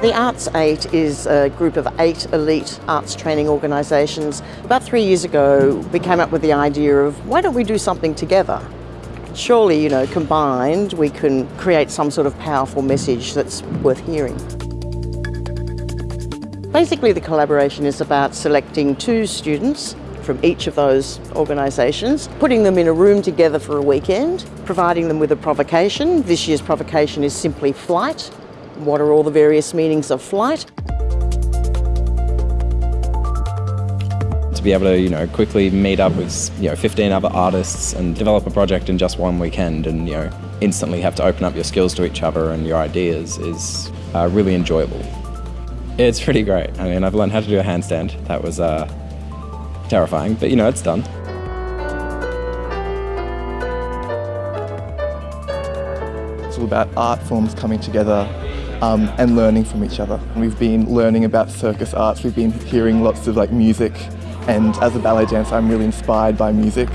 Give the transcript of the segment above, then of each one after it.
The Arts 8 is a group of eight elite arts training organisations. About three years ago, we came up with the idea of why don't we do something together? Surely, you know, combined, we can create some sort of powerful message that's worth hearing. Basically, the collaboration is about selecting two students from each of those organisations, putting them in a room together for a weekend, providing them with a provocation. This year's provocation is simply flight. What are all the various meanings of flight? To be able to, you know, quickly meet up with, you know, 15 other artists and develop a project in just one weekend and, you know, instantly have to open up your skills to each other and your ideas is uh, really enjoyable. It's pretty great. I mean, I've learned how to do a handstand. That was uh, terrifying, but you know, it's done. About art forms coming together um, and learning from each other. We've been learning about circus arts, we've been hearing lots of like music and as a ballet dancer I'm really inspired by music.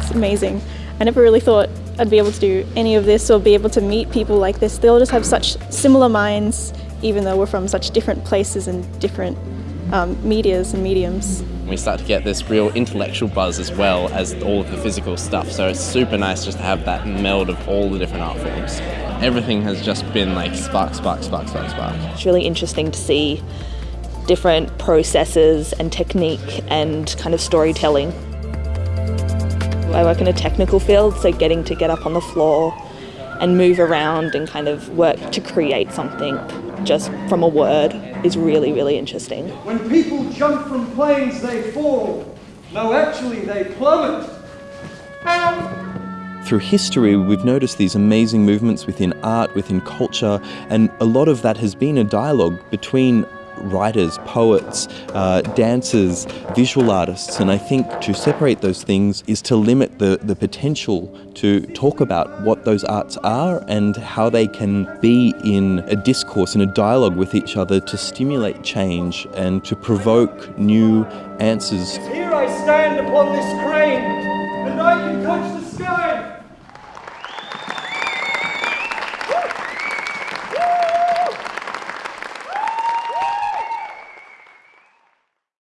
It's amazing. I never really thought I'd be able to do any of this or be able to meet people like this. They all just have such similar minds even though we're from such different places and different um, medias and mediums. We start to get this real intellectual buzz as well as all of the physical stuff, so it's super nice just to have that meld of all the different art forms. Everything has just been like spark, spark, spark, spark, spark. It's really interesting to see different processes and technique and kind of storytelling. I work in a technical field, so getting to get up on the floor and move around and kind of work to create something just from a word is really, really interesting. When people jump from planes, they fall. No, actually, they plummet. Through history, we've noticed these amazing movements within art, within culture, and a lot of that has been a dialogue between writers, poets, uh, dancers, visual artists, and I think to separate those things is to limit the, the potential to talk about what those arts are and how they can be in a discourse and a dialogue with each other to stimulate change and to provoke new answers. Here I stand upon this crane